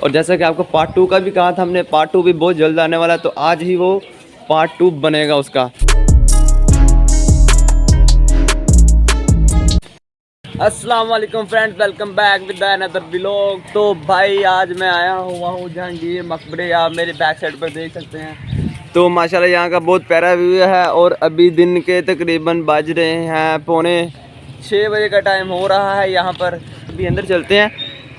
اور جیسا کہ آپ کو پارٹ ٹو کا بھی کہا تھا ہم نے پارٹ ٹو بھی بہت جلد آنے والا ہے، تو آج ہی وہ پارٹ ٹو بنے گا اس کا۔ السلام علیکم فرینڈ ویلکم بیک ود اندر بلاگ تو بھائی، آج میں آیا ہوا ہوں جہانگیر، مقبرے، آپ میرے بیک سائڈ پر دیکھ سکتے ہیں۔ تو ماشاءاللہ یہاں کا بہت پیارا ویو ہے اور ابھی دن کے تقریباً بج رہے ہیں، پونے چھ بجے کا ٹائم ہو رہا ہے یہاں پر۔ ابھی اندر چلتے ہیں۔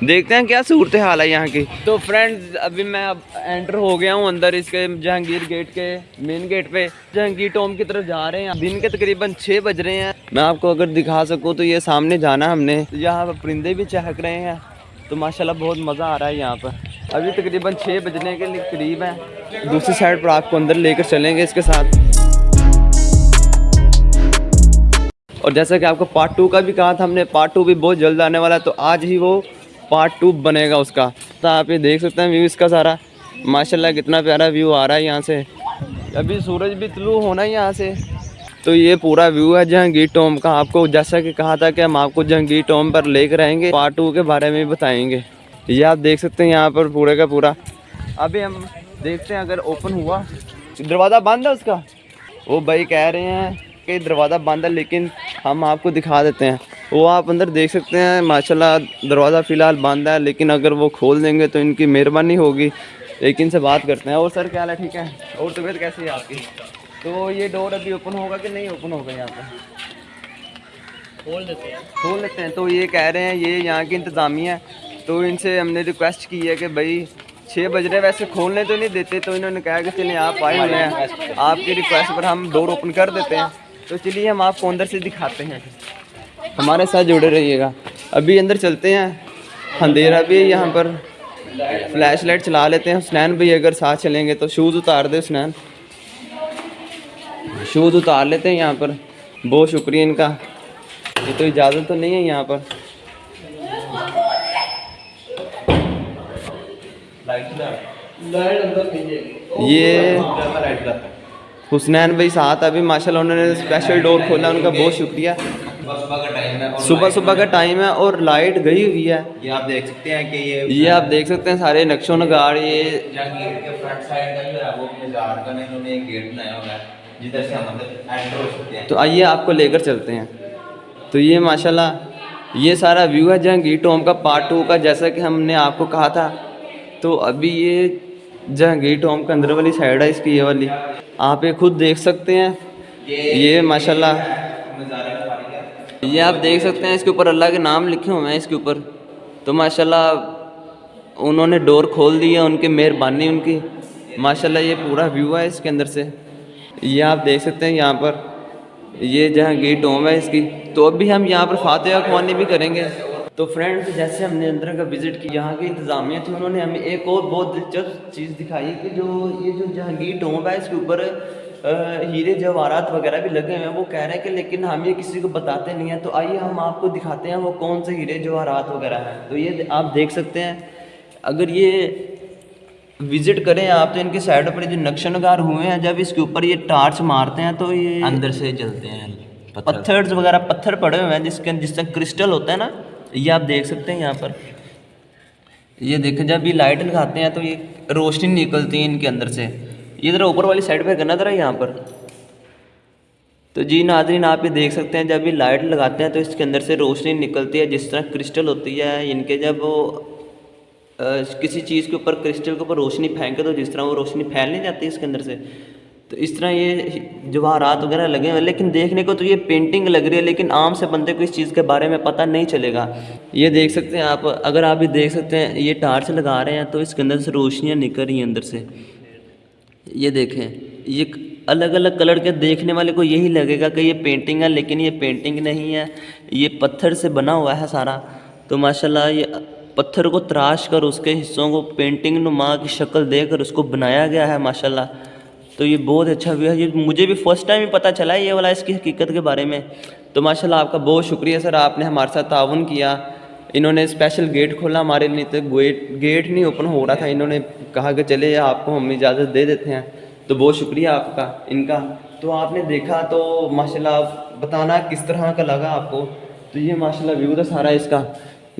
دیکھتے ہیں کیا صورت حال ہے یہاں کی۔ تو فرینڈ ابھی میں اب انٹر ہو گیا ہوں اندر اس کے جہانگیر گیٹ کے مین گیٹ پہ۔ جہانگیر ٹوم کی طرف جا رہے ہیں۔ دن کے تقریباً چھ بج رہے ہیں۔ میں آپ کو اگر دکھا سکوں تو یہ سامنے جانا ہم نے۔ یہاں پہ پرندے بھی چہک رہے ہیں۔ تو ماشاءاللہ بہت مزہ آ رہا ہے یہاں پر۔ ابھی تقریباً چھ بجنے کے قریب ہیں۔ دوسری سائڈ پر آپ کو اندر لے کر چلیں گے اس کے ساتھ۔ اور جیسا کہ آپ کو پارٹ ٹو کا بھی کہا تھا ہم نے پارٹ ٹو بھی بہت جلد آنے والا ہے۔ تو آج ہی وہ پارٹ ٹو بنے گا اس کا۔ تو آپ یہ دیکھ سکتے ہیں ویو اس کا سارا۔ ماشاءاللہ کتنا پیارا ویو آ رہا ہے یہاں سے۔ ابھی سورج بھی طلوع ہونا ہے یہاں سے۔ تو یہ پورا ویو ہے جہانگیر ٹوم کا۔ آپ کو جیسا کہ کہا تھا کہ ہم آپ کو جہانگیر ٹوم پر لے کر آئیں گے۔ پارٹ ٹو کے بارے میں بھی بتائیں گے۔ یہ آپ دیکھ سکتے ہیں یہاں پر پورے کا پورا۔ ابھی ہم دیکھتے ہیں اگر اوپن ہوا۔ دروازہ بند ہے اس کا۔ وہ بھائی کہہ رہے ہیں کہ دروازہ بند ہے، لیکن ہم آپ کو دکھا دیتے ہیں۔ وہ آپ اندر دیکھ سکتے ہیں ماشاءاللہ دروازہ فی الحال بند ہے لیکن اگر وہ کھول دیں گے تو ان کی مہربانی ہوگی۔ لیکن سے بات کرتے ہیں۔ اور سر کیا حال ہے؟ ٹھیک ہے؟ اور طبیعت کیسی ہے آپ کی؟ تو یہ ڈور ابھی اوپن ہوگا کہ نہیں اوپن ہوگا یہاں پہ؟ کھول دیتے ہیں۔ کھول لیتے ہیں۔ تو یہ کہہ رہے ہیں یہ یہاں کی انتظامیہ ہے۔ تو ان سے ہم نے ریکویسٹ کی ہے کہ بھائی چھ بج رہے ویسے کھولنے تو نہیں دیتے تو انہوں نے کہا کہ چلیں آپ آئے ہوئے ہیں۔ آپ کی ریکویسٹ پر ہم ڈور اوپن کر دیتے ہیں۔ تو چلیے ہم آپ کو اندر سے دکھاتے ہیں۔ ہمارے ساتھ جڑے رہیے گا۔ ابھی اندر چلتے ہیں۔ اندھیرا بھی ہے یہاں پر۔ فلیش لائٹ چلا لیتے ہیں۔ حسنین بھی اگر ساتھ چلیں گے تو شوز اتار دے حسنین۔ شوز اتار لیتے ہیں یہاں پر۔ بہت شکریہ ان کا۔ یہ تو اجازت تو نہیں ہے یہاں پر۔ یہ حسنین بھائی ساتھ ابھی ماشاء اللہ انہوں نے اسپیشل ڈور کھولا۔ ان کا بہت شکریہ۔ صبح صبح کا ٹائم ہے اور لائٹ گئی ہوئی ہے۔ یہ آپ دیکھ سکتے ہیں کہ یہ یہ آپ دیکھ سکتے ہیں سارے نقش و نگار یہ جہانگیر کے فرنٹ سائڈ کا جو ہے وہ مزار کا انہوں نے ایک گیٹ بنایا ہوا ہے جدھر سے ہم اندر انٹر ہو سکتے ہیں۔ تو آئیے آپ کو لے کر چلتے ہیں۔ تو یہ ماشاءاللہ یہ سارا ویو ہے جہانگیر ٹوم کا پارٹ ٹو کا جیسا کہ ہم نے آپ کو کہا تھا۔ تو ابھی یہ جہانگیر ٹوم کا اندر والی سائڈ ہے اس کی یہ والی۔ آپ یہ خود دیکھ سکتے ہیں۔ یہ ماشاءاللہ۔ یہ آپ دیکھ سکتے ہیں اس کے اوپر اللہ کے نام لکھے ہوئے ہیں اس کے اوپر۔ تو ماشاءاللہ انہوں نے ڈور کھول دیا ان کی مہربانی ان کی۔ ماشاءاللہ یہ پورا ویو ہے اس کے اندر سے۔ یہ آپ دیکھ سکتے ہیں یہاں پر۔ یہ جہاں گیٹ ہوم ہے اس کی۔ تو اب بھی ہم یہاں پر فاتحہ خوانی بھی کریں گے۔ تو فرینڈ جیسے ہم نے اندر کا وزٹ کیا یہاں کی انتظامیہ تھی، انہوں نے ہمیں ایک اور بہت دلچسپ چیز دکھائی کہ جو یہ جو جہانگیر ٹوم ہے اس کے اوپر ہیرے جواہرات وغیرہ بھی لگے ہوئے ہیں وہ کہہ رہے ہیں کہ لیکن ہم یہ کسی کو بتاتے نہیں ہیں۔ تو آئیے ہم آپ کو دکھاتے ہیں وہ کون سے ہیرے جواہرات وغیرہ ہیں۔ تو یہ آپ دیکھ سکتے ہیں۔ اگر یہ وزٹ کریں آپ تو ان کی سائڈ پر جو نقش نگار ہوئے ہیں جب اس کے اوپر یہ ٹارچ مارتے ہیں تو یہ اندر سے چلتے ہیں۔ پتھرز وغیرہ پتھر پڑے ہوئے ہیں جس کے جس سے کرسٹل ہوتا ہے نا یہ آپ دیکھ سکتے ہیں یہاں پر۔ یہ دیکھیں جب یہ لائٹ لگاتے ہیں تو یہ روشنی نکلتی ہے ان کے اندر سے۔ یہ ذرا اوپر والی سائڈ پہ کرنا ذرا یہاں پر۔ تو جی ناظرین، آپ یہ دیکھ سکتے ہیں جب یہ لائٹ لگاتے ہیں تو اس کے اندر سے روشنی نکلتی ہے، جس طرح کرسٹل ہوتی ہے۔ یعنی ان کے جب وہ کسی چیز کے اوپر کرسٹل کے اوپر روشنی پھینکے تو جس طرح وہ روشنی پھیل نہیں جاتی اس کے اندر سے۔ تو اس طرح یہ جواہرات وغیرہ لگے ہوئے ہیں۔ لیکن دیکھنے کو تو یہ پینٹنگ لگ رہی ہے، لیکن عام سے بندے کو اس چیز کے بارے میں پتہ نہیں چلے گا۔ یہ دیکھ سکتے ہیں آپ، اگر آپ یہ دیکھ سکتے ہیں، یہ ٹارچ لگا رہے ہیں تو اس کے اندر سے روشنیاں نکل رہی ہیں اندر سے۔ یہ دیکھیں، یہ الگ الگ کلر کے دیکھنے والے کو یہی لگے گا کہ یہ پینٹنگ ہے، لیکن یہ پینٹنگ نہیں ہے، یہ پتھر سے بنا ہوا ہے سارا۔ تو ماشاءاللہ، یہ پتھر کو تراش کر اس کے حصوں کو پینٹنگ نما کی شکل دے کر اس کو بنایا گیا ہے ماشاءاللہ۔ تو یہ بہت اچھا ویو ہے۔ یہ مجھے بھی فرسٹ ٹائم ہی پتہ چلا ہے یہ والا اس کی حقیقت کے بارے میں۔ تو ماشاءاللہ، آپ کا بہت شکریہ سر، آپ نے ہمارے ساتھ تعاون کیا۔ انہوں نے اسپیشل گیٹ کھولا، ہمارے لیے تو گیٹ گیٹ نہیں اوپن ہو رہا تھا۔ انہوں نے کہا کہ چلے، آپ کو ہم اجازت دے دیتے ہیں۔ تو بہت شکریہ آپ کا، ان کا۔ تو آپ نے دیکھا تو ماشاء اللہ بتانا کس طرح کا لگا آپ کو۔ تو یہ ماشاء اللہ ویو تھا سارا اس کا۔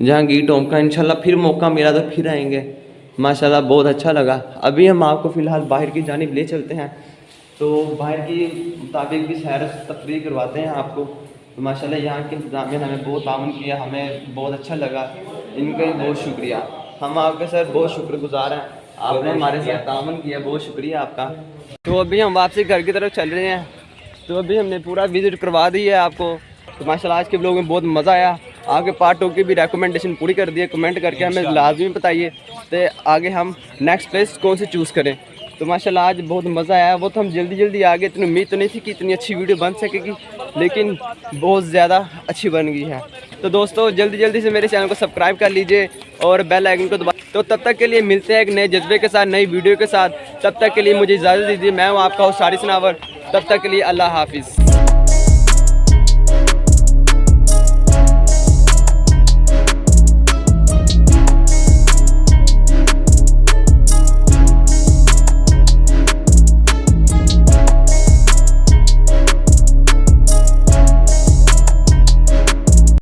جہانگیر ٹوم کا، انشاءاللہ پھر موقع ملا تو پھر آئیں گے۔ ماشاءاللہ بہت اچھا لگا۔ ابھی ہم آپ کو فی الحال باہر کی جانب لے چلتے ہیں۔ تو باہر کی مطابق بھی سیر تفریح کرواتے ہیں آپ کو۔ تو ماشاء اللہ یہاں کے انتظامیہ نے ہمیں بہت تعاون کیا ہمیں بہت اچھا لگا۔ ان کا بہت شکریہ۔ ہم آپ کے سر بہت شکر گزار ہیں۔ آپ نے ہمارے ساتھ تعاون کیا بہت شکریہ آپ کا۔ تو ابھی ہم واپسی گھر کی طرف چل رہے ہیں۔ تو ابھی ہم نے پورا وزٹ کروا دی ہے آپ کو۔ تو ماشاء اللہ آج کے لوگوں میں بہت مزہ آیا۔ آپ کے پارٹ ٹو کی بھی ریکومنڈیشن پوری کر دی ہے۔ کمنٹ کر کے ہمیں لازمی بتائیے۔ تو آگے ہم نیکسٹ پلیس کون سے چوز کریں۔ تو ماشاء اللہ آج بہت مزہ آیا۔ وہ تو ہم جلدی جلدی آگے اتنی امید تو نہیں تھی کہ اتنی اچھی ویڈیو بن سکے گی۔ لیکن بہت زیادہ اچھی بن گئی ہے۔ تو دوستو، جلدی جلدی سے میرے چینل کو سبسکرائب کر لیجیے اور بیل آئیکن کو دبا تو تب تک کے لیے ملتے ہیں ایک نئے جذبے کے ساتھ، نئی ویڈیو کے ساتھ۔ تب تک کے لیے مجھے اجازت دیجیے میں ہوں آپ کا ہوں ساری سناور۔ تب تک کے لیے اللہ حافظ۔